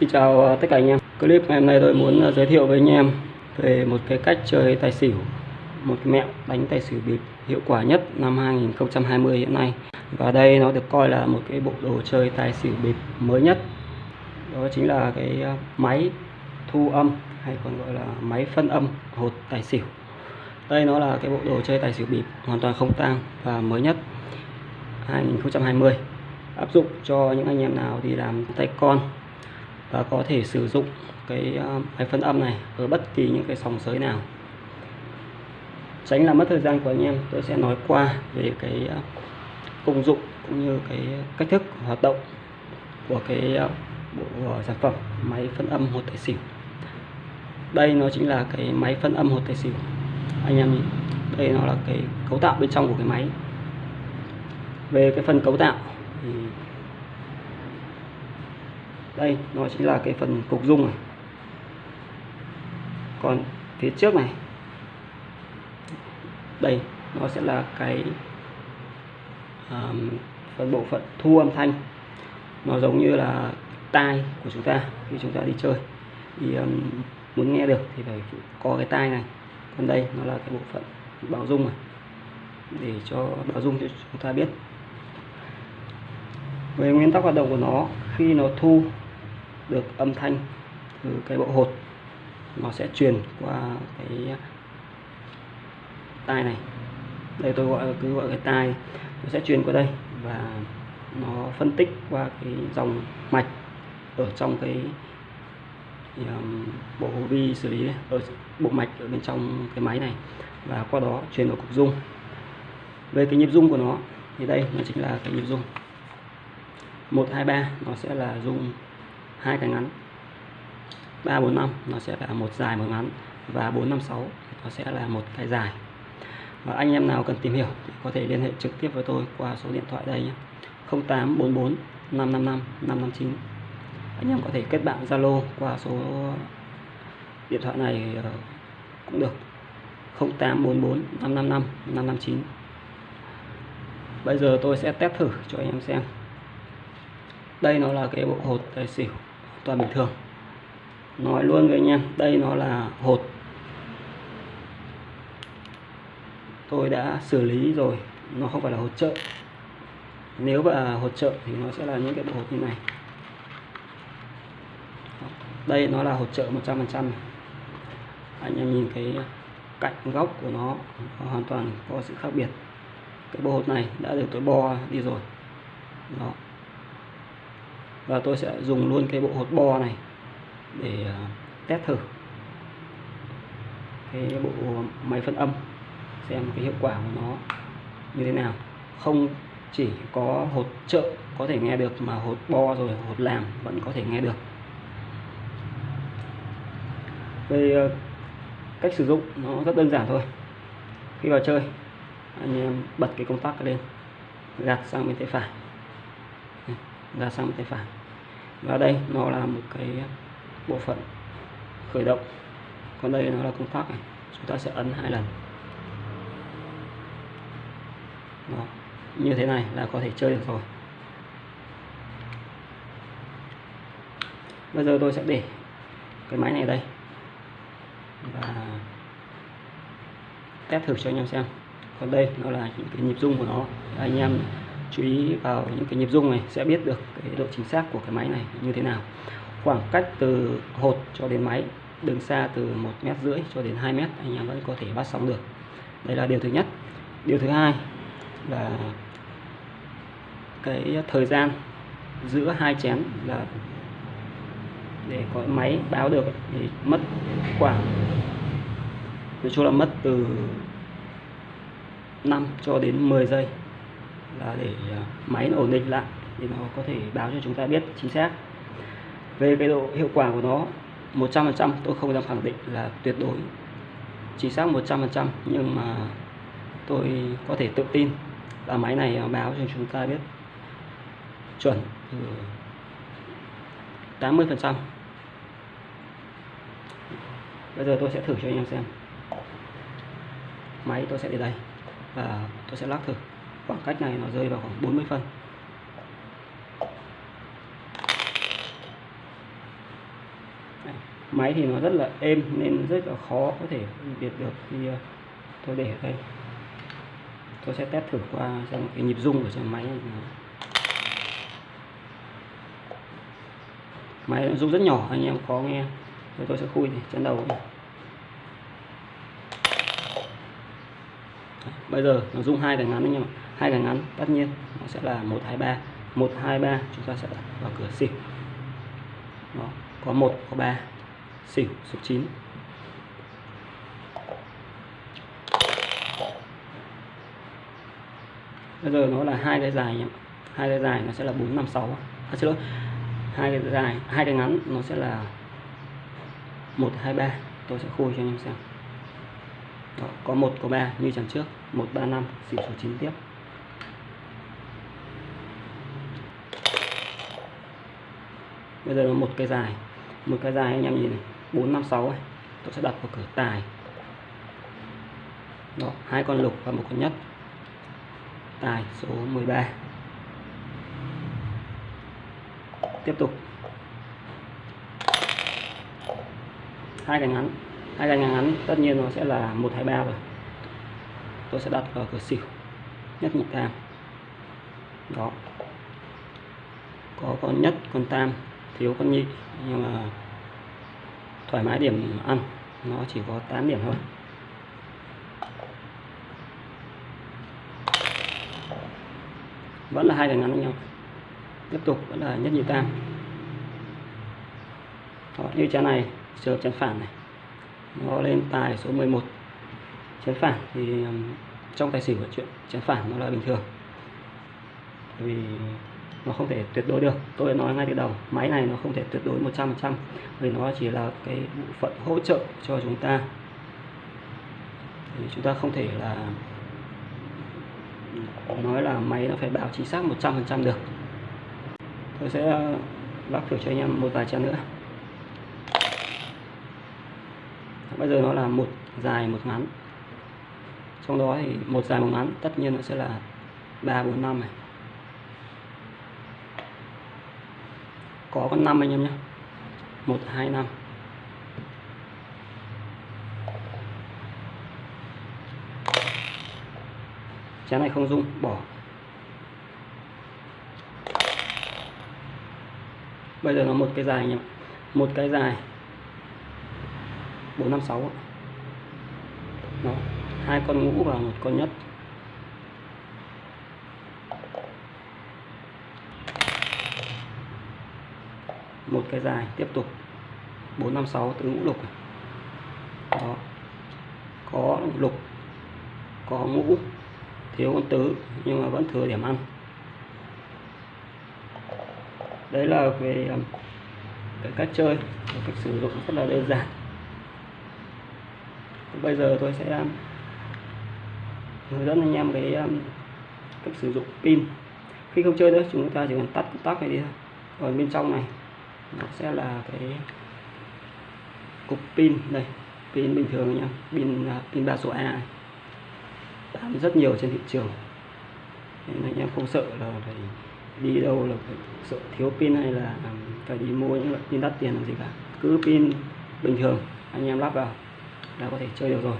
Xin chào ờ, tất cả anh em. Clip ngày hôm nay tôi muốn ờ, giới thiệu với anh em về một cái cách chơi tài xỉu, một cái mẹo đánh tài xỉu bịp hiệu quả nhất năm 2020 hiện nay. Và đây nó được coi là một cái bộ đồ chơi tài xỉu bịp mới nhất. Đó chính là cái ờ, máy thu âm hay còn gọi là máy phân âm hột tài xỉu. Đây nó là cái bộ đồ chơi tài xỉu bịp hoàn toàn không tang và mới nhất 2020 áp dụng cho những anh em nào đi làm tay con và có thể sử dụng cái ờ, máy phân âm này ở bất kỳ những cái sòng sới nào. Tránh làm mất thời gian của anh em, tôi sẽ nói qua về cái ờ, công dụng cũng như cái cách thức hoạt động của cái ờ, bộ sản phẩm máy phân âm hột tài xỉu. Đây nó chính là cái máy phân âm hột tài xỉu. Anh em nhìn, đây nó là cái cấu tạo bên trong của cái máy. Về cái phần cấu tạo thì đây nó chính là cái phần cục dung này. Còn phía trước này đây nó sẽ là cái um, phần bộ phận thu âm thanh. Nó giống như là tai của chúng ta khi chúng ta đi chơi. Thì um, muốn nghe được thì phải có cái tai này. Còn đây nó là cái bộ phận bảo dung này để cho bảo dung cho chúng ta biết. Về nguyên tắc hoạt động của nó khi nó thu được âm thanh từ cái bộ hột. Nó sẽ truyền qua cái tai này. Đây tôi gọi cứ gọi cái tai nó sẽ truyền qua đây và nó phân tích qua cái dòng mạch ở trong cái um, bộ vi xử lý ở bộ mạch ở bên trong cái máy này và qua đó truyền vào cục dung. Về cái nhịp dung của nó thì đây nó chính là cái nhịp dung. 123 nó sẽ là dung hai cái ngắn. 3 4 5 nó sẽ là một dài, một ngắn. Và 4 5 6 nó sẽ là một cái dài. Và anh em nào cần tìm hiểu thì có thể liên hệ trực tiếp với tôi qua số điện thoại đây nhé. 0844 555 559 anh em có thể kết bạn Zalo qua số điện thoại này ờ, cũng được. 0844 555 559 bây giờ tôi sẽ test thử cho anh em xem. Đây nó là cái bộ hột tài xỉu toàn bình thường. Nói luôn với anh em đây nó là hột. Tôi đã xử lý rồi nó không phải là hột trợ nếu mà hột trợ thì nó sẽ là những cái bộ hột như này. Đây nó là hột trợ 100% anh em nhìn cái cạnh góc của nó, nó hoàn toàn có sự khác biệt. Cái bộ hột này đã được tôi bo đi rồi. Đó và tôi sẽ dùng luôn cái bộ hột bo này để à, test thử. Cái bộ máy phân âm, xem cái hiệu quả của nó như thế nào. Không chỉ có hột trợ có thể nghe được mà hột bo rồi hột làm vẫn có thể nghe được. Về à, cách sử dụng nó rất đơn giản thôi. Khi vào chơi, anh em bật cái công tắc lên, gạt sang bên tay phải ra sang bên tay phải. Và đây nó là một cái bộ phận khởi động. Còn đây nó là công tắc này. Chúng ta sẽ ấn hai lần. Đó. như thế này là có thể chơi được rồi. Bây giờ tôi sẽ để cái máy này đây. Và test thử cho anh em xem. Còn đây nó là những cái nhịp rung của nó. Anh em chú ý vào những cái nhịp rung này, sẽ biết được cái độ chính xác của cái máy này như thế nào. Khoảng cách từ hột cho đến máy, đường xa từ một mét rưỡi cho đến 2 mét, anh em vẫn có thể bắt sóng được. Đây là điều thứ nhất. Điều thứ hai là cái thời gian giữa hai chén là để có máy báo được thì mất khoảng, nói chung là mất từ 5 cho đến 10 giây là để ờ, máy nó ổn định lại, thì nó có thể báo cho chúng ta biết chính xác. Về cái độ hiệu quả của nó 100% tôi không dám khẳng định là tuyệt đối chính xác 100% nhưng mà tôi có thể tự tin là máy này ờ, báo cho chúng ta biết chuẩn từ 80% bây giờ tôi sẽ thử cho anh em xem. Máy tôi sẽ để đây và tôi sẽ lắc thử khoảng cách này nó rơi vào khoảng 40 phân. Máy thì nó rất là êm nên rất là khó có thể phân biệt được khi ờ, tôi để ở đây. Tôi sẽ test thử qua xem cái nhịp rung của trong máy này. Máy nó rung rất nhỏ, anh em khó nghe. Rồi tôi sẽ khui này chân đầu này. bây giờ nó rung hai cái ngắn anh em ạ hai cái ngắn tất nhiên nó sẽ là một hai ba. Một hai ba chúng ta sẽ vào cửa xỉu. Đó có một có ba. Xỉu số 9 bây giờ nó là hai cái dài nhé hai cái dài nó sẽ là bốn năm sáu. À, xin lỗi. Hai cái dài hai cái ngắn nó sẽ là một hai ba. Tôi sẽ khui cho anh em xem. Đó, có một có ba như chẳng trước. Một ba năm. Xỉu số 9 tiếp. Bây giờ là một cái dài. Một cái dài anh em nhìn này. Bốn, năm, sáu tôi sẽ đặt vào cửa tài. Đó, hai con lục và một con nhất. Tài số 13 tiếp tục. Hai cái ngắn. Hai cái ngắn tất nhiên nó sẽ là một, hai, ba rồi. Tôi sẽ đặt vào cửa xỉu. Nhất nhị tam. Đó. Có con nhất, con tam thiếu con nhị nhưng mà thoải mái điểm ăn nó chỉ có 8 điểm thôi. Vẫn là hai đường ngắn với nhau. Tiếp tục vẫn là nhất nhị tam. Đó, như trái này trường chân phản này. Nó lên tài số 11 chén phản thì trong tài xỉu chuyện chén phản nó là bình thường. Vì nó không thể tuyệt đối được. Tôi đã nói ngay từ đầu, máy này nó không thể tuyệt đối 100% vì nó chỉ là cái bộ phận hỗ trợ cho chúng ta. Thì chúng ta không thể là nói là máy nó phải bảo chính xác 100% được. Tôi sẽ ờ, lắp thử cho anh em một vài trang nữa. Bây giờ nó là một dài một ngắn. Trong đó thì một dài một ngắn tất nhiên nó sẽ là ba bốn năm này. Có con năm anh em nhé. Một, hai, năm. Chén này không rung, bỏ. Bây giờ nó một cái dài anh em một cái dài. Bốn, năm, sáu đó, hai con ngũ và một con nhất. Một cái dài, tiếp tục. 456 tứ ngũ lục đó. Có lục, có ngũ, thiếu con tứ, nhưng mà vẫn thừa điểm ăn. Đấy là về um, cái cách chơi cách sử dụng rất là đơn giản. Bây giờ tôi sẽ um, hướng dẫn anh em cái um, cách sử dụng pin. Khi không chơi nữa, chúng ta chỉ cần tắt công tắc này đi thôi. Còn bên trong này nó sẽ là cái cục pin đây, pin bình thường nha pin à, pin ba số A này. bán rất nhiều trên thị trường. Nên anh em không sợ là phải đi đâu là phải sợ thiếu pin hay là phải đi mua những loại pin đắt tiền làm gì cả. Cứ pin bình thường, anh em lắp vào là có thể chơi được rồi.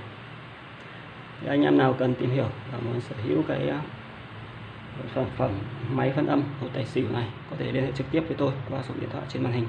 Để anh em nào cần tìm hiểu và muốn sở hữu cái sản phẩm máy phân âm của tài xỉu này có thể liên hệ trực tiếp với tôi qua số điện thoại trên màn hình.